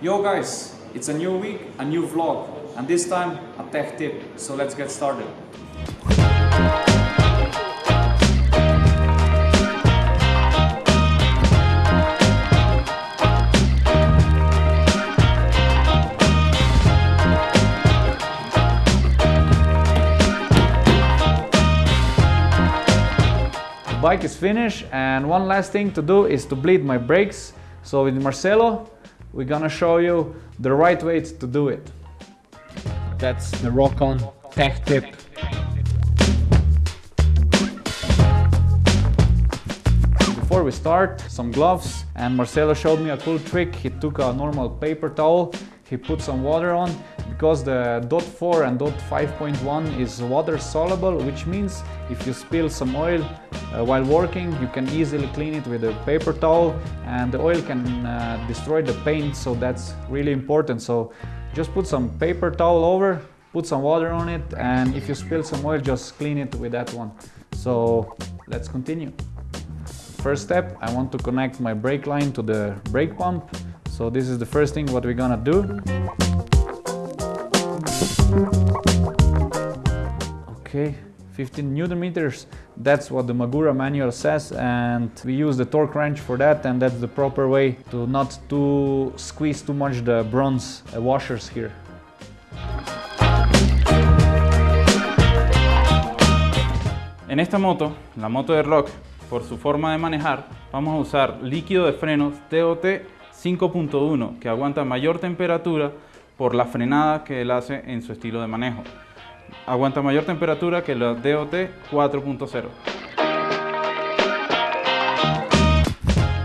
Yo guys, it's a new week, a new vlog, and this time a tech tip, so let's get started. Bike is finished and one last thing to do is to bleed my brakes. So with Marcelo, we're gonna show you the right way to do it. That's the Rock-On Tech Tip. Before we start, some gloves and Marcelo showed me a cool trick. He took a normal paper towel, he put some water on because the dot 4 and dot 5.1 is water soluble which means if you spill some oil uh, while working you can easily clean it with a paper towel and the oil can uh, destroy the paint. So that's really important. So just put some paper towel over put some water on it and if you spill some oil just clean it with that one. So let's continue. First step I want to connect my brake line to the brake pump. So this is the first thing what we're gonna do Okay, 15 newton meters. That's what the Magura manual says and we use the torque wrench for that and that's the proper way to not to squeeze too much the bronze uh, washers here. En esta moto, la moto de Rock, por su forma de manejar, vamos a usar líquido de frenos TOT 5.1 que aguanta mayor temperatura por la frenada que él hace en su estilo de manejo. Aguanta mayor temperatura que la DOT 4.0.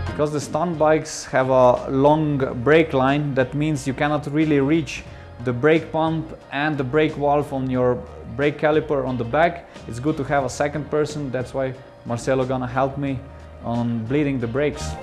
Because the stunt bikes have a long brake line, that means you cannot really reach the brake pump and the brake valve on your brake caliper on the back. It's good to have a second person, that's why Marcelo gonna help me on bleeding the brakes.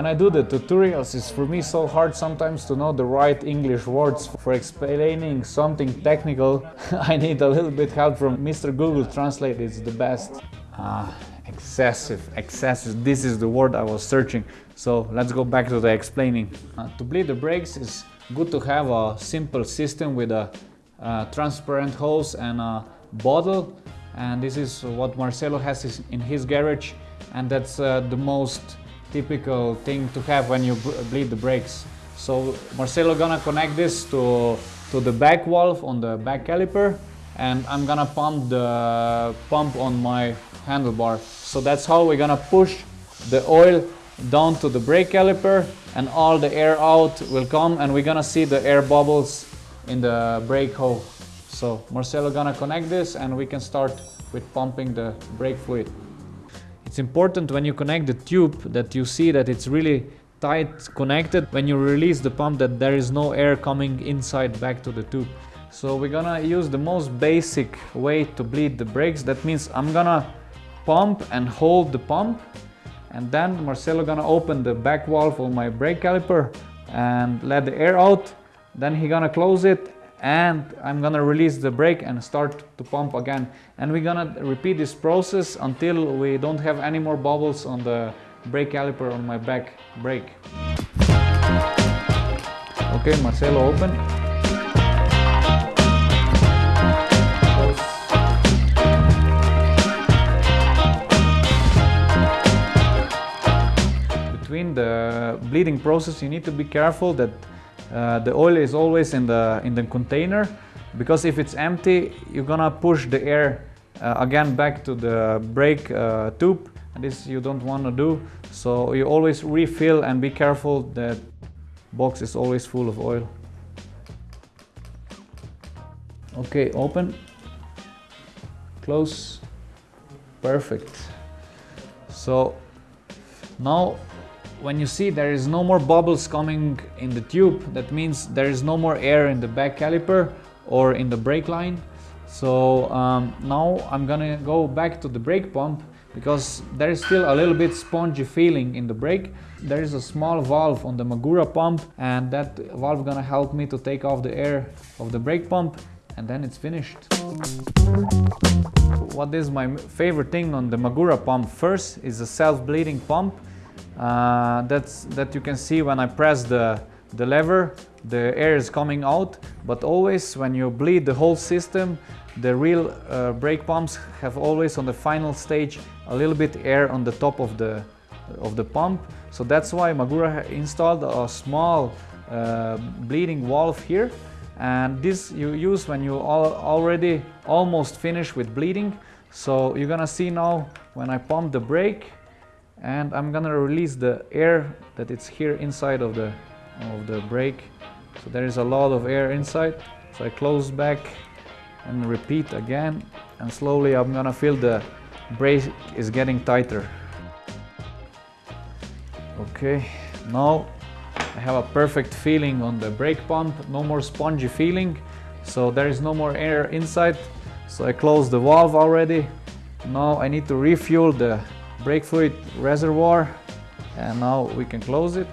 When I do the tutorials, it's for me so hard sometimes to know the right English words. For explaining something technical, I need a little bit help from Mr. Google Translate, it's the best. Ah, excessive, excessive, this is the word I was searching. So let's go back to the explaining. Uh, to bleed the brakes is good to have a simple system with a transparent hose and a bottle. And this is what Marcelo has in his garage and that's uh, the most typical thing to have when you bleed the brakes. So Marcelo gonna connect this to, to the back valve on the back caliper and I'm gonna pump the pump on my handlebar. So that's how we're gonna push the oil down to the brake caliper and all the air out will come and we're gonna see the air bubbles in the brake hole. So Marcelo gonna connect this and we can start with pumping the brake fluid. Important when you connect the tube that you see that it's really tight connected. When you release the pump that there is no air coming inside back to the tube. So we're gonna use the most basic way to bleed the brakes. That means I'm gonna pump and hold the pump and then Marcelo gonna open the back valve of my brake caliper and let the air out. Then he gonna close it and I'm gonna release the brake and start to pump again. And we're gonna repeat this process until we don't have any more bubbles on the brake caliper on my back brake. Okay Marcelo open. Between the bleeding process you need to be careful that the oil is always in the in the container because if it's empty you're gonna push the air uh, again back to the brake uh, tube. And this you don't want to do. So you always refill and be careful that box is always full of oil. Okay open. Close. Perfect. So now when you see there is no more bubbles coming in the tube, that means there is no more air in the back caliper or in the brake line. So um, now I'm gonna go back to the brake pump because there is still a little bit spongy feeling in the brake. There is a small valve on the Magura pump and that valve gonna help me to take off the air of the brake pump and then it's finished. What is my favorite thing on the Magura pump first is a self-bleeding pump Uh, that's that you can see when I press the, the lever, the air is coming out, but always when you bleed the whole system, the real uh, brake pumps have always on the final stage a little bit air on the top of the, of the pump. So that's why Magura installed a small uh, bleeding valve here and this you use when you all already almost finished with bleeding so you're gonna see now when I pump the brake and I'm gonna release the air that it's here inside of the of the brake so there is a lot of air inside so I close back and repeat again and slowly I'm gonna feel the brake is getting tighter okay now I have a perfect feeling on the brake pump, no more spongy feeling. So there is no more air inside. So I close the valve already. Now I need to refuel the brake fluid reservoir and now we can close it.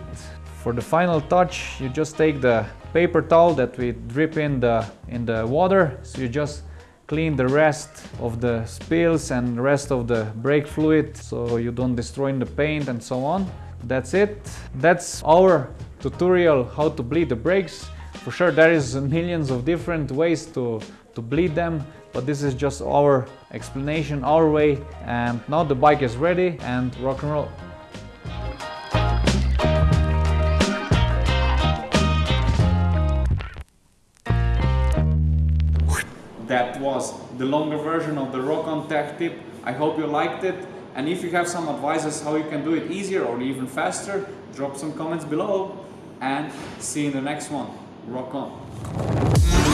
For the final touch, you just take the paper towel that we drip in the, in the water. So you just clean the rest of the spills and the rest of the brake fluid so you don't destroy the paint and so on. That's it. That's our tutorial how to bleed the brakes. For sure there is millions of different ways to, to bleed them, but this is just our explanation, our way. And now the bike is ready and rock and roll. That was the longer version of the Rock-On Tech Tip. I hope you liked it. And if you have some advices how you can do it easier or even faster, drop some comments below and see you in the next one. Rock on.